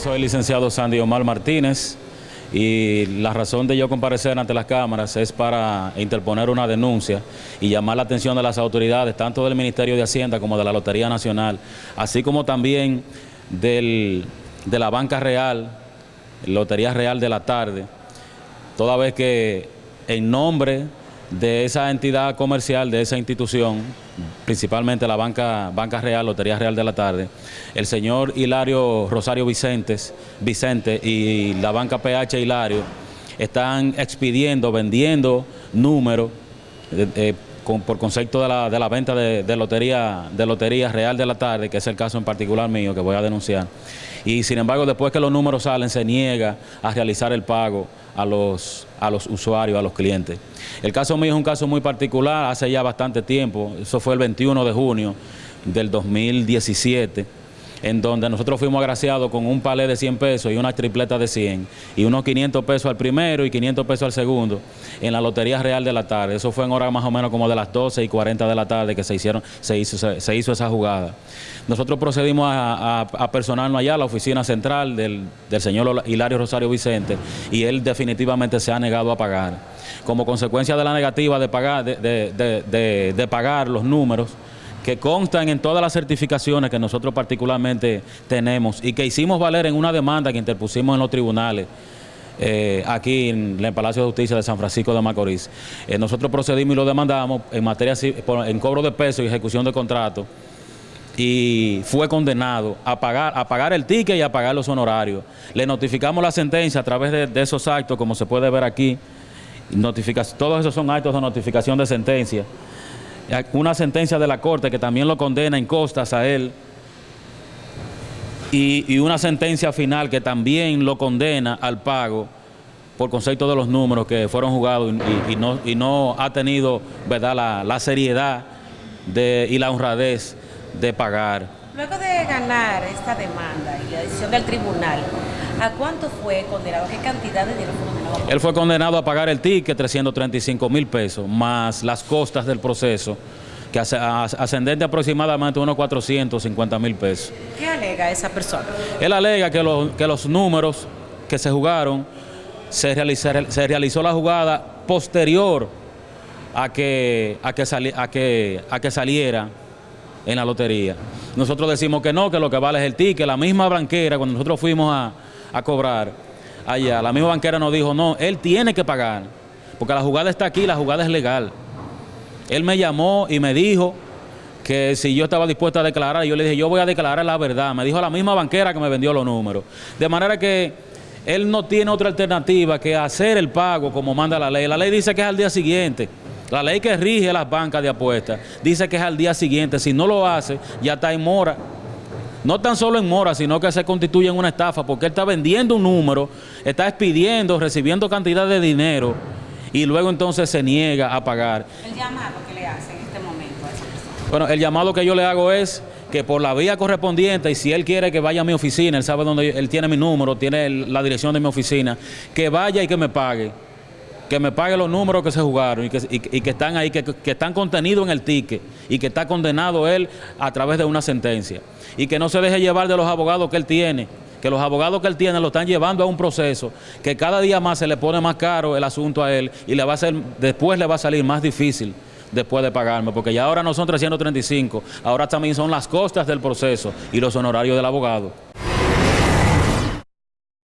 soy el licenciado Sandy Omar Martínez y la razón de yo comparecer ante las cámaras es para interponer una denuncia y llamar la atención de las autoridades, tanto del Ministerio de Hacienda como de la Lotería Nacional, así como también del, de la Banca Real, Lotería Real de la Tarde, toda vez que en nombre de esa entidad comercial, de esa institución, principalmente la Banca, Banca Real, Lotería Real de la Tarde, el señor Hilario Rosario Vicentes, Vicente y la Banca PH Hilario están expidiendo, vendiendo números eh, eh, por concepto de la, venta de, lotería, de Lotería Real de la Tarde, que es el caso en particular mío que voy a denunciar. Y sin embargo, después que los números salen, se niega a realizar el pago a los, a los usuarios, a los clientes. El caso mío es un caso muy particular, hace ya bastante tiempo, eso fue el 21 de junio del 2017 en donde nosotros fuimos agraciados con un palé de 100 pesos y una tripleta de 100 y unos 500 pesos al primero y 500 pesos al segundo en la Lotería Real de la tarde. Eso fue en hora más o menos como de las 12 y 40 de la tarde que se, hicieron, se, hizo, esa jugada. Nosotros procedimos a, personarnos allá a la oficina central del, señor Hilario Rosario Vicente y él definitivamente se ha negado a pagar. Como consecuencia de la negativa de pagar, de pagar los números, que constan en todas las certificaciones que nosotros particularmente tenemos y que hicimos valer en una demanda que interpusimos en los tribunales eh, aquí en el Palacio de Justicia de San Francisco de Macorís. Eh, nosotros procedimos y lo demandamos en materia en cobro de peso y ejecución de contrato y fue condenado a pagar, a pagar el ticket y a pagar los honorarios. Le notificamos la sentencia a través de, de esos actos, como se puede ver aquí. todos esos son actos de notificación de sentencia una sentencia de la Corte que también lo condena en costas a él y, una sentencia final que también lo condena al pago por concepto de los números que fueron jugados y, no, ha tenido. La, seriedad y la honradez de pagar. Luego de ganar esta demanda y la decisión del tribunal, ¿a cuánto fue condenado? ¿Qué cantidad de dinero fue condenado? Él fue condenado a pagar el ticket, 335 mil pesos, más las costas del proceso, que ascendente aproximadamente unos 450 mil pesos. ¿Qué alega esa persona? Él alega que, que los números que se jugaron, se, se realizó la jugada posterior a que, a que, a que, a que saliera en la lotería. Nosotros decimos que no, que lo que vale es el ticket. La misma banquera, cuando nosotros fuimos a, a cobrar allá, la misma banquera nos dijo, no, él tiene que pagar, porque la jugada está aquí, la jugada es legal. Él me llamó y me dijo que si yo estaba dispuesto a declarar, yo le dije, yo voy a declarar la verdad. Me dijo la misma banquera que me vendió los números. De manera que él no tiene otra alternativa que hacer el pago como manda la ley. La ley dice que es al día siguiente. La ley que rige las bancas de apuestas dice que es al día siguiente. Si no lo hace, ya está en mora. No tan solo en mora, sino que se constituye en una estafa, porque él está vendiendo un número, está expidiendo, recibiendo cantidad de dinero y luego entonces se niega a pagar. El llamado que le hace en este momento a esa persona. Bueno, el llamado que yo le hago es que por la vía correspondiente, y si él quiere que vaya a mi oficina, él sabe dónde él tiene mi número, tiene la dirección de mi oficina, que vaya y que me pague que me pague los números que se jugaron y que, están ahí, que, están contenidos en el ticket y que está condenado él a través de una sentencia. Y que no se deje llevar de los abogados que él tiene, que los abogados que él tiene lo están llevando a un proceso que cada día más se le pone más caro el asunto a él y le va a ser, después le va a salir más difícil después de pagarme, porque ya ahora no son 335, ahora también son las costas del proceso y los honorarios del abogado.